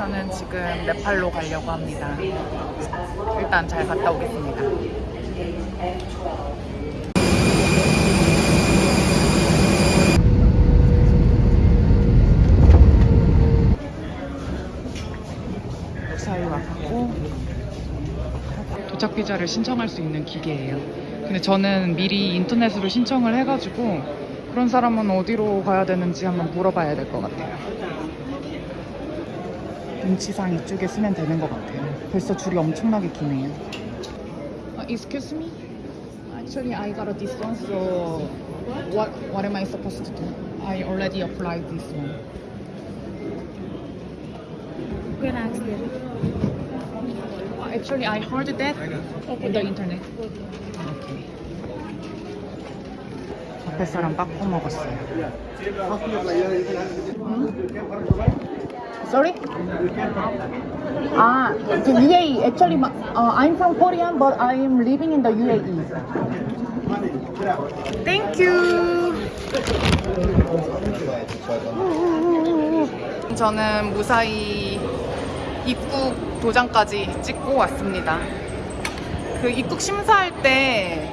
저는 지금 네팔로 가려고 합니다. 일단 잘 갔다 오겠습니다. 무사히 왔고 도착 비자를 신청할 수 있는 기계예요. 근데 저는 미리 인터넷으로 신청을 해가지고 그런 사람은 어디로 가야 되는지 한번 물어봐야 될 것 같아요. 눈치상 이쪽에 쓰면 되는 것 같아요. 벌써 줄이 엄청나게 기네요. Uh, excuse me? Actually, I got this one, so what what am I supposed to do? I already applied this one. You can ask them. Uh, Actually, I heard that on the internet. Okay. 앞에 사람 빠꾸 먹었어요. Sorry? Ah, the UAE. Actually, uh, I'm from Korea, but I am living in the UAE. Thank you. 저는 무사히 입국 도장까지 찍고 왔습니다. 그 입국 심사할 때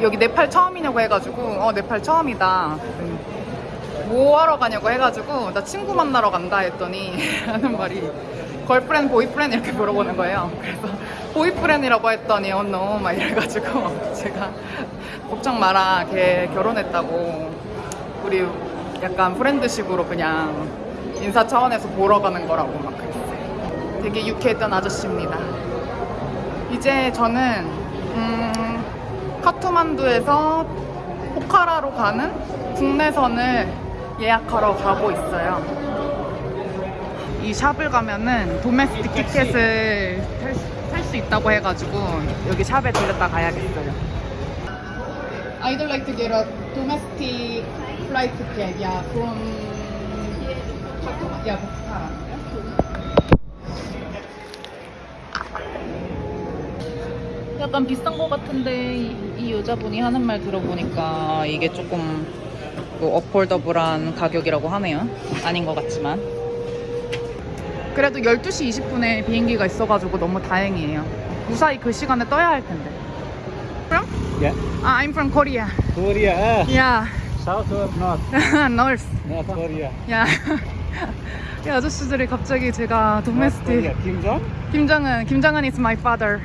여기 네팔 처음이냐고 해가지고 어 네팔 처음이다. 음, 뭐 하러 가냐고 해가지고 나 친구 만나러 간다 했더니 하는 말이 girlfriend boyfriend 이렇게 물어보는 거예요. 그래서 boyfriend이라고 했더니 oh no 막 이래가지고 제가 걱정 마라 걔 결혼했다고 우리 약간 friend식으로 그냥 인사 차원에서 보러 가는 거라고 막 그랬어요. 되게 유쾌했던 아저씨입니다. 이제 저는 음, 카트만두에서 포카라로 가는 국내선을 예약하러 가고 있어요. 이 샵을 가면은 도메스틱 티켓을 살 수 있다고 해가지고 여기 샵에 들렸다 가야겠어요. I'd like to get a domestic flight ticket, yeah, from yeah. 약간 비싼 것 같은데 이, 이 여자분이 하는 말 들어보니까 이게 조금 뭐 어폴더블한 가격이라고 하네요. 아닌 것 같지만. 그래도 12시 20분에 비행기가 있어가지고 너무 다행이에요. 무사히 그 시간에 떠야 할 텐데. From? Yeah. Ah, I'm from Korea. Korea. ah. Yeah. South or north? North. North Korea. Yeah. 이 아저씨들이 갑자기 제가 도메스틱 Jong? 김정은 김정은 is my father.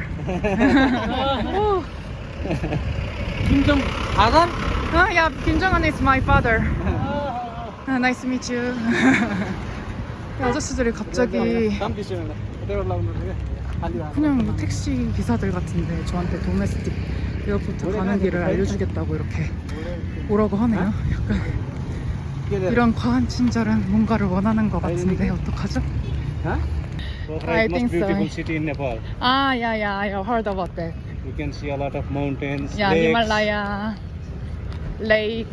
Jong father? 아, yeah, 김정은 is my father. 아, nice to meet you. 이 아저씨들이 갑자기 그냥 뭐 택시 기사들 같은데 저한테 domestic airport 가는 길을 알려주겠다고 이렇게 오라고 하네요. 약간 이런 과한 친절은 뭔가를 원하는 것 같은데 어떡하죠? I think so. 아, yeah, yeah, I heard about that. You can see a lot of mountains, Yeah. Himalaya, Lake.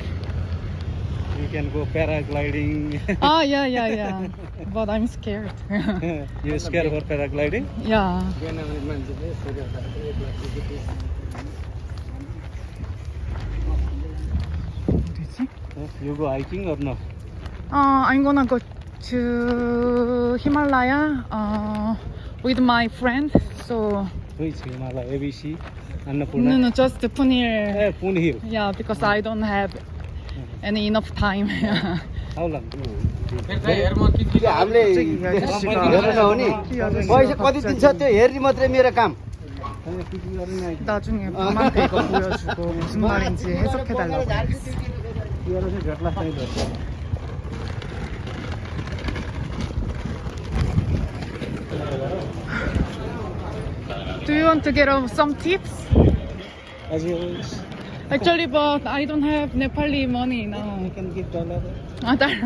you can go paragliding. Oh yeah yeah yeah. But i'm scared. You scared for paragliding? Yeah. You go hiking or no? Uh, i'm gonna go to himalaya uh, with my friend so which himalaya? Abc no, Annapurna? no, just Punir. Eh, Pune Hill. Yeah, because I don't have any enough time. How long? हामीले हेर्नु नहुने पैसा कति दिन्छ त्यो हेर्ने मात्रै मेरो काम 나중에 밤한테 이거 보여주고 무슨 말인지 해석해달라고. do you want to get some tips? As always. Actually, but I don't have Nepali money now. You can give dollar. Ah, dollar.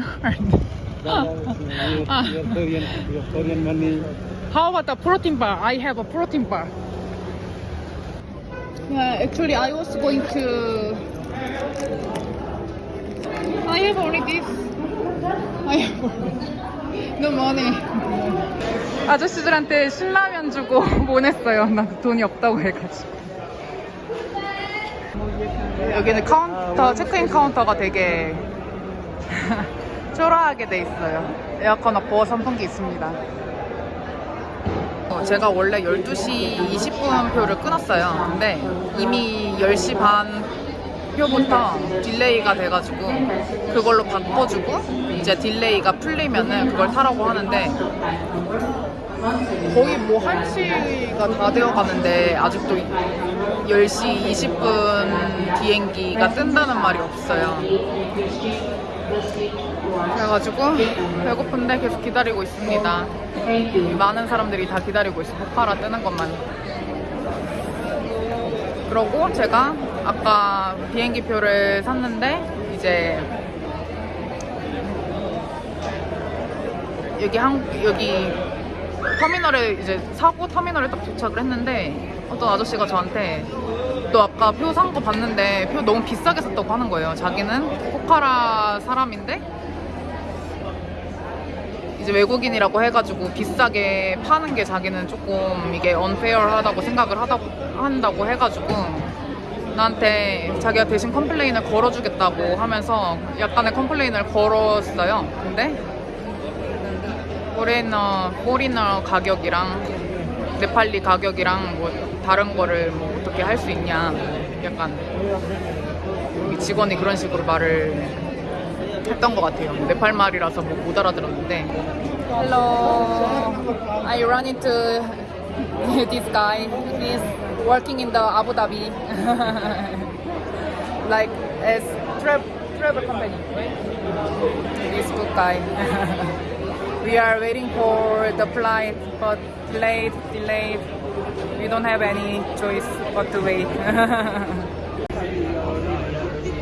dollars, your, ah. your, Korean, your Korean money. How about a protein bar? I have a protein bar. Yeah, actually, I was going to. I have only this. I have no money. 아저씨들한테 신라면 주고 보냈어요. 나 돈이 없다고 해가지고. 여기는 카운터, 체크인 카운터가 되게 초라하게 돼 있어요. 에어컨 없고 선풍기 있습니다. 어, 제가 원래 12시 20분 표를 끊었어요. 근데 이미 10시 반 표부터 delay가 돼가지고 그걸로 바꿔주고 이제 delay가 풀리면은 그걸 타라고 하는데 거의 뭐 1시가 다 되어 가는데 아직도 10시 20분 비행기가 뜬다는 말이 없어요. 그래가지고 배고픈데 계속 기다리고 있습니다. 많은 사람들이 다 기다리고 있어. 포카라 뜨는 것만. 그러고 제가 아까 비행기 표를 샀는데 이제 여기 한 여기 터미널에 이제 사고 터미널에 딱 도착을 했는데 어떤 아저씨가 저한테 너 아까 표 산 거 봤는데 표 너무 비싸게 샀다고 하는 거예요. 자기는 포카라 사람인데 이제 외국인이라고 해가지고 비싸게 파는 게 자기는 조금 이게 unfair하다고 생각을 하다고 한다고 해가지고 나한테 자기가 대신 complain을 걸어주겠다고 하면서 약간의 complain을 걸었어요. 근데 포레너 포리너 가격이랑 네팔리 가격이랑 뭐 다른 거를 뭐 어떻게 할 수 있냐 약간 여기 직원이 그런 식으로 말을 했던 것 같아요. 네팔 말이라서 뭐 못 알아들었는데. Hello, I run into this guy. He's working in the Abu Dhabi, like as tra- travel company. This good guy. We are waiting for the flight, but delayed, delayed. We don't have any choice but to wait.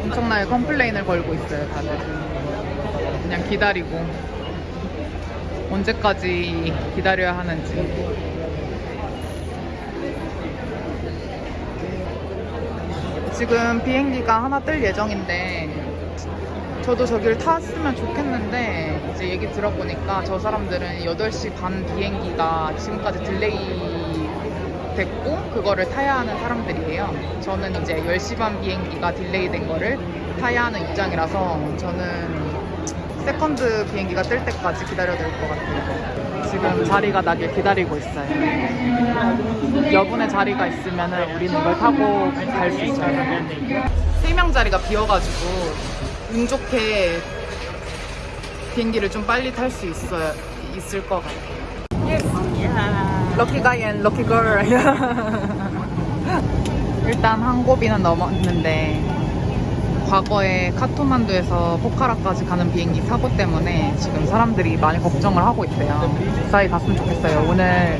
엄청나게 컴플레인을 걸고 있어요, 다들. 그냥 기다리고. 언제까지 기다려야 하는지. 지금 비행기가 하나 뜰 예정인데, 저도 저기를 탔으면 좋겠는데, 이제 얘기 들어보니까 저 사람들은 8시 반 비행기가 지금까지 delay 됐고, 그거를 타야 하는 사람들이에요. 저는 이제 10시 반 비행기가 delay 된 거를 타야 하는 입장이라서, 저는 second 비행기가 뜰 때까지 기다려야 될 것 같아요. 지금 자리가 나길 기다리고 있어요. 여분의 자리가 있으면 우리는 이걸 타고 갈 수 있어요. 세명 자리가 비어가지고 운 좋게 비행기를 좀 빨리 탈 수 있어요. 있을 것 같아요. Lucky guy and lucky girl. 일단 한 고비는 넘었는데 과거에 카트만두에서 포카라까지 가는 비행기 사고 때문에 지금 사람들이 많이 걱정을 하고 있대요. 무사히 갔으면 좋겠어요. 오늘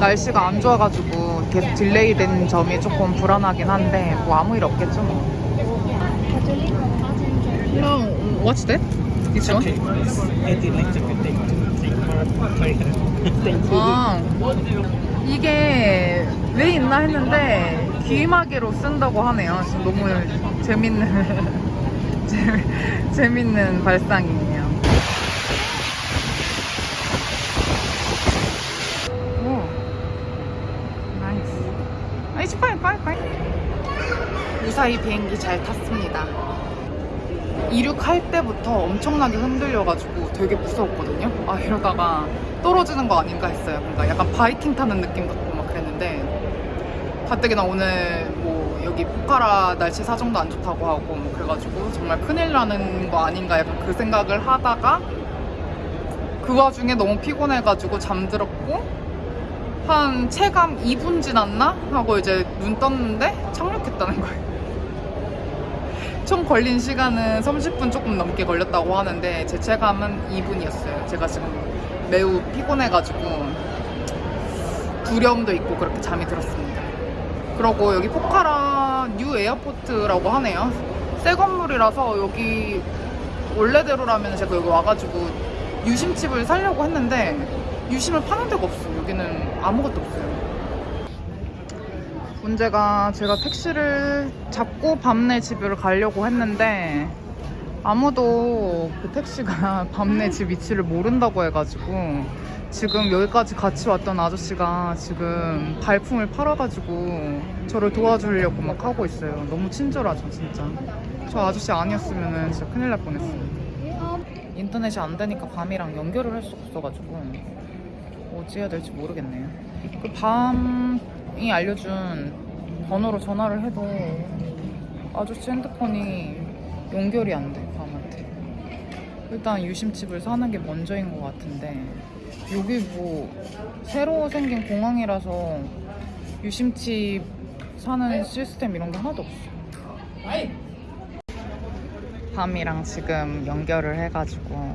날씨가 안 좋아가지고 계속 delay 된 점이 조금 불안하긴 한데 뭐 아무 일 없겠죠 뭐. Hello, what's that? This one? 아, 이게 왜 있나 했는데 귀마개로 쓴다고 하네요. 지금 너무 재밌는 재- 재밌는 발상이에요. 오, nice. 아, 이제 빨리 빨리 빨리. 무사히 비행기 잘 탔습니다. 이륙할 때부터 엄청나게 흔들려가지고 되게 무서웠거든요. 아 이러다가 떨어지는 거 아닌가 했어요. 그러니까 약간 바이킹 타는 느낌 같고 막 그랬는데 가뜩이나 오늘 뭐 여기 포카라 날씨 사정도 안 좋다고 하고 뭐 그래가지고 정말 큰일 나는 거 아닌가 약간 그 생각을 하다가 그 와중에 너무 피곤해가지고 잠들었고 한 체감 2분 지났나 하고 이제 눈 떴는데 착륙했다는 거예요. 총 걸린 시간은 30분 조금 넘게 걸렸다고 하는데 제 체감은 2분이었어요. 제가 지금 매우 피곤해가지고 두려움도 있고 그렇게 잠이 들었습니다. 그러고 여기 포카라 New Airport라고 하네요. 새 건물이라서 여기 원래대로라면 제가 여기 와가지고 유심칩을 살려고 했는데 유심을 파는 데가 없어요. 여기는 아무것도 없어요. 문제가 제가 택시를 잡고 밤내 집을 가려고 했는데 아무도 그 택시가 밤내 집 위치를 모른다고 해가지고 지금 여기까지 같이 왔던 아저씨가 지금 발품을 팔아가지고 저를 도와주려고 막 하고 있어요. 너무 친절하죠, 진짜. 저 아저씨 아니었으면 진짜 큰일 날 뻔했어요. 인터넷이 안 되니까 밤이랑 연결을 할수 없어가지고 어찌 해야 될지 모르겠네요. 그 밤이 알려준 번호로 전화를 해도 아저씨 핸드폰이 연결이 안 돼, 밤한테. 일단 유심칩을 사는 게 먼저인 것 같은데 여기 뭐 새로 생긴 공항이라서 유심칩 사는 시스템 이런 게 하나도 없어. 밤이랑 지금 연결을 해가지고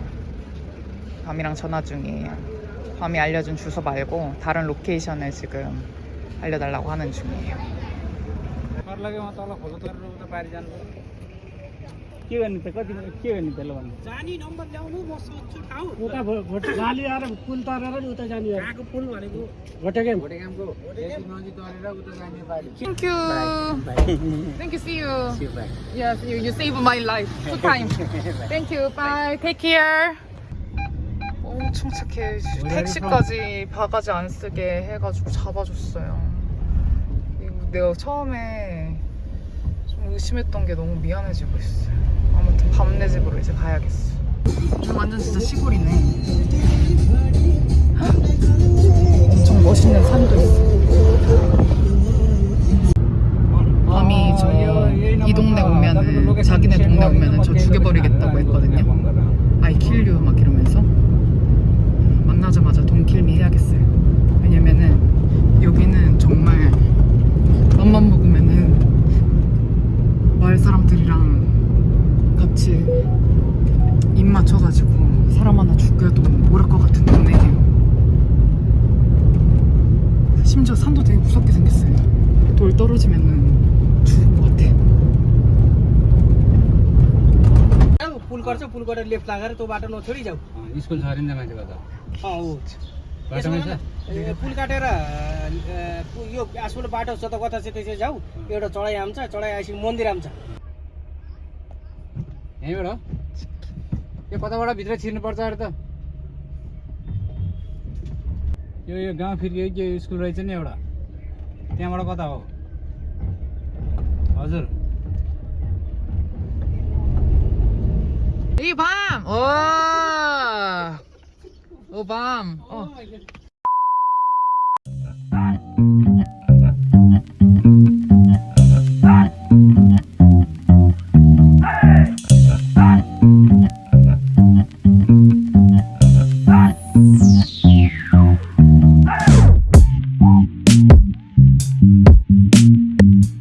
밤이랑 전화 중이에요. 밤이 알려준 주소 말고 다른 로케이션을 지금 알려달라고 하는 중이에요. के गर्ने त कति के गर्ने त्यसलाई भन्नु जानी नम्बर ल्याउनु म सोध्छु ठाउँ उता भोट गाली आएर पुल तरेर नि उता जाने कहाँको पुल भनेको भोटेकेम Thank you. Thank you. See you. Yes, you you saved my life two times. Thank you. Bye. Take care. 엄청 착해. 택시까지 바가지 안 쓰게 해가지고 잡아줬어요. 이거 내가 처음에 좀 의심했던 게 너무 미안해지고 있어요. 아무튼 밤내 집으로 이제 가야겠어. 완전 진짜 시골이네. 같이 입 맞춰가지고 사람 하나 죽여도 모를 것 같은 동네예요. 심지어 산도 되게 무섭게 생겼어요. 돌 떨어지면은 죽을 것 같아. पुल गर्छ पुल गरेर लेफ्ट लागेर त्यो बाटो नछोडी जाऊ स्कुल छ अरे नि त मान्छेको त अँ हो बाटोमै छ ए, पुल काटेर ए, पु- यो आसुल बाटो छ त कता चाहिँ त्यसरी जाऊ एउटा चढाइ आउँछ चढाइ आएपछि मन्दिर आउँछ यहीँबाट? यो कताबाट भित्र छिर्नुपर्छ अरे त। यो यो गाउँ फिर्के के स्कुल रहेछ नि एउटा? त्यहाँबाट कता हो? हजुर। ओ! ओ।